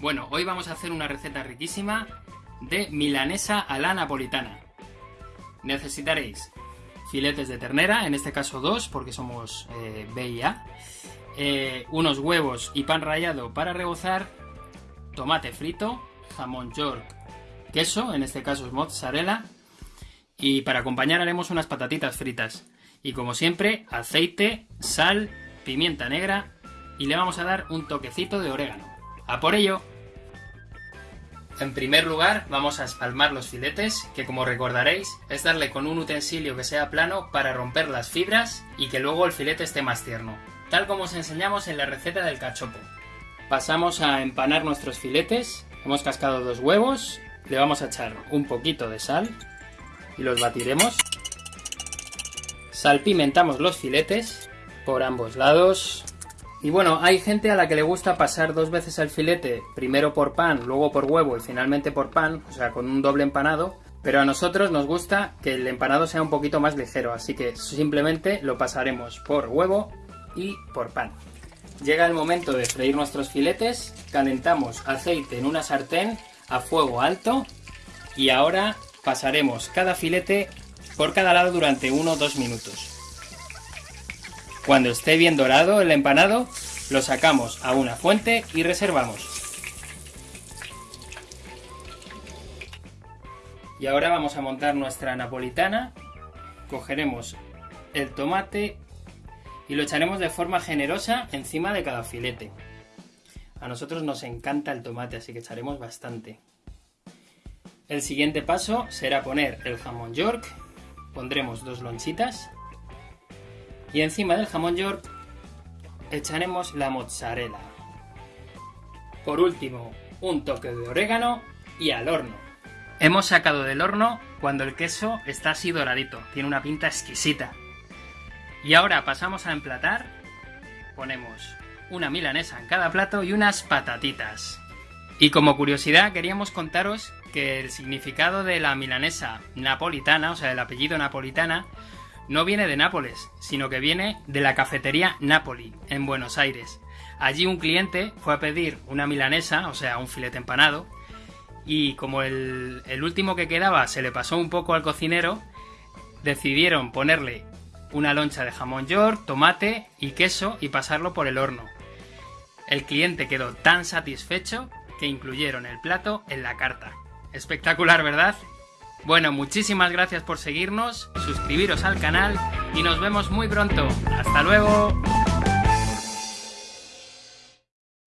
Bueno, hoy vamos a hacer una receta riquísima de milanesa a la napolitana. Necesitaréis filetes de ternera, en este caso dos, porque somos eh, B y A, eh, unos huevos y pan rallado para rebozar, tomate frito, jamón york, queso, en este caso es mozzarella, y para acompañar haremos unas patatitas fritas. Y como siempre, aceite, sal, pimienta negra y le vamos a dar un toquecito de orégano. ¡A por ello! En primer lugar vamos a espalmar los filetes, que como recordaréis es darle con un utensilio que sea plano para romper las fibras y que luego el filete esté más tierno, tal como os enseñamos en la receta del cachopo. Pasamos a empanar nuestros filetes, hemos cascado dos huevos, le vamos a echar un poquito de sal y los batiremos. Salpimentamos los filetes por ambos lados, y bueno, hay gente a la que le gusta pasar dos veces el filete, primero por pan, luego por huevo y finalmente por pan, o sea, con un doble empanado. Pero a nosotros nos gusta que el empanado sea un poquito más ligero, así que simplemente lo pasaremos por huevo y por pan. Llega el momento de freír nuestros filetes, calentamos aceite en una sartén a fuego alto y ahora pasaremos cada filete por cada lado durante 1 o 2 minutos. Cuando esté bien dorado el empanado, lo sacamos a una fuente y reservamos. Y ahora vamos a montar nuestra napolitana. Cogeremos el tomate y lo echaremos de forma generosa encima de cada filete. A nosotros nos encanta el tomate, así que echaremos bastante. El siguiente paso será poner el jamón york. Pondremos dos lonchitas y encima del jamón york echaremos la mozzarella. Por último, un toque de orégano y al horno. Hemos sacado del horno cuando el queso está así doradito, tiene una pinta exquisita. Y ahora pasamos a emplatar. Ponemos una milanesa en cada plato y unas patatitas. Y como curiosidad queríamos contaros que el significado de la milanesa napolitana, o sea, el apellido napolitana, no viene de Nápoles, sino que viene de la cafetería Napoli, en Buenos Aires. Allí un cliente fue a pedir una milanesa, o sea, un filete empanado, y como el, último que quedaba se le pasó un poco al cocinero, decidieron ponerle una loncha de jamón york, tomate y queso y pasarlo por el horno. El cliente quedó tan satisfecho que incluyeron el plato en la carta. Espectacular, ¿verdad? Bueno, muchísimas gracias por seguirnos, suscribiros al canal y nos vemos muy pronto. ¡Hasta luego!